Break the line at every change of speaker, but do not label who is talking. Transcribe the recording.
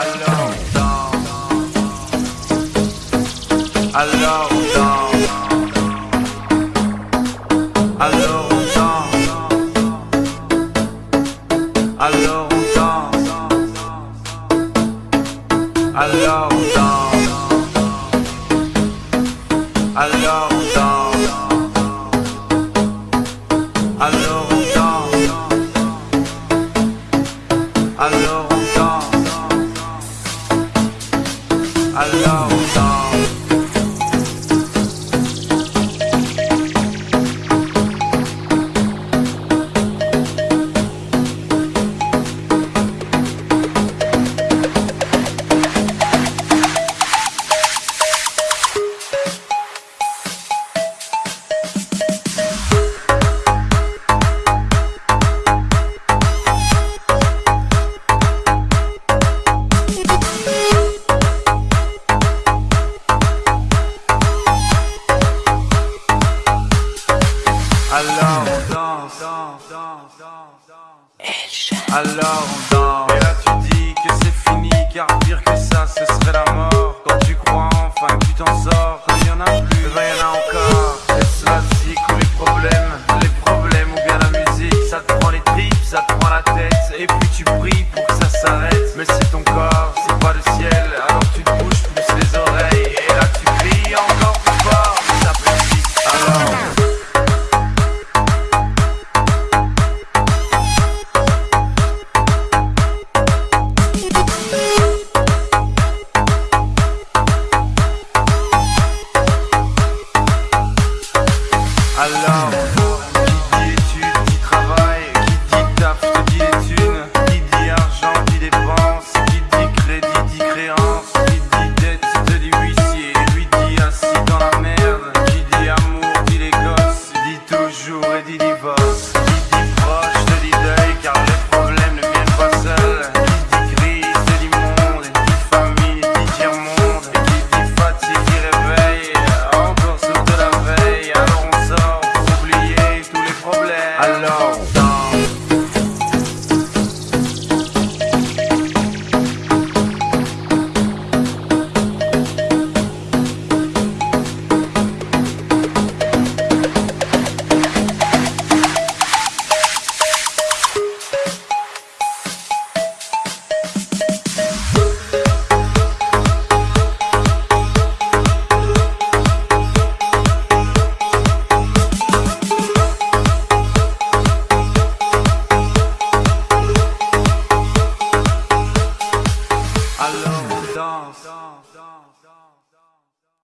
Alors, love Alors, dans. Alors, dans. Alors, dans. Alors, dans. Alors, Hello. Alors on danse. Alors on danse. Et là tu dis que c'est fini, car pire que ça, ce serait la mort. Quand tu crois enfin que tu t'en sors, quand il y en a plus, Allah Alors on danse.